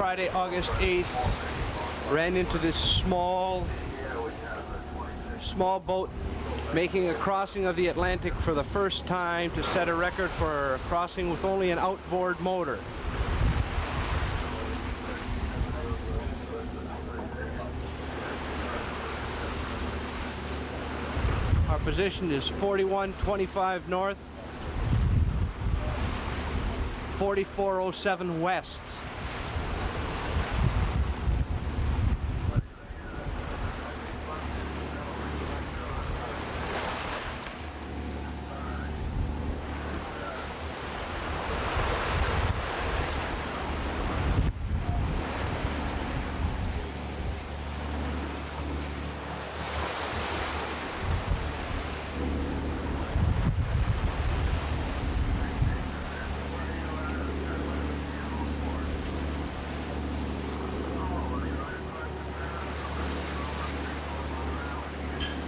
Friday, August 8th, ran into this small, small boat making a crossing of the Atlantic for the first time to set a record for crossing with only an outboard motor. Our position is 4125 north, 4407 west.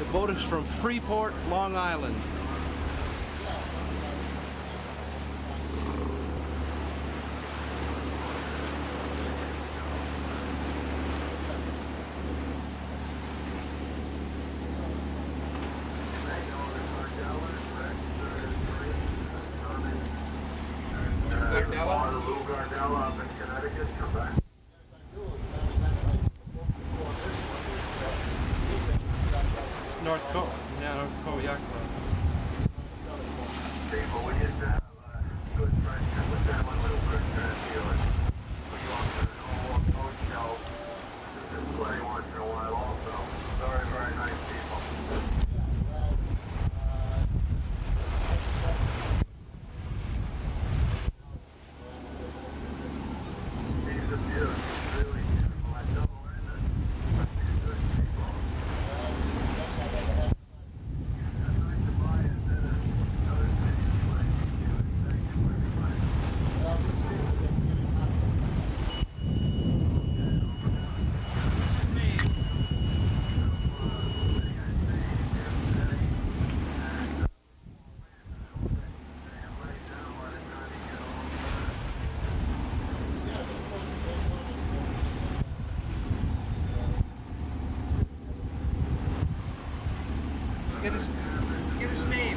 The boat is from Freeport, Long Island. Gardella? Gardella up in Connecticut, come North Cove, yeah, North Cove Yacht Club. We have a good transporting. We go up to the Norwalk Boat Show. This is play once in a while also. Very, very nice people. He's a beaut. He's really beautiful. I double ended. But he's good people. That's nice to buy instead of other cities like you. Thank you very much. Get his, get his name.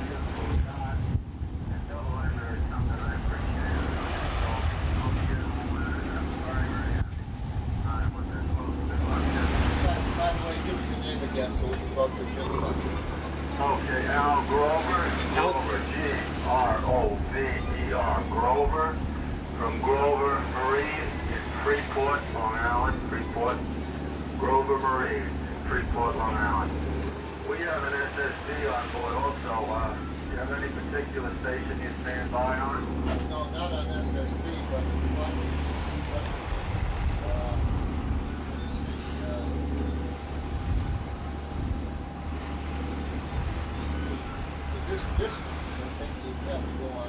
By the way, give me your name again so we can vote for you. Okay, Al Grover, Grover, G-R-O-V-E-R, Grover, from Grover Marine in Freeport, Long Island, Freeport, Grover Marine, in Freeport, Long Island. We have an SSB on board also. Uh, do you have any particular station you stand by on? No, not an SSB, but one uh, uh, this, this, I think you have to go on.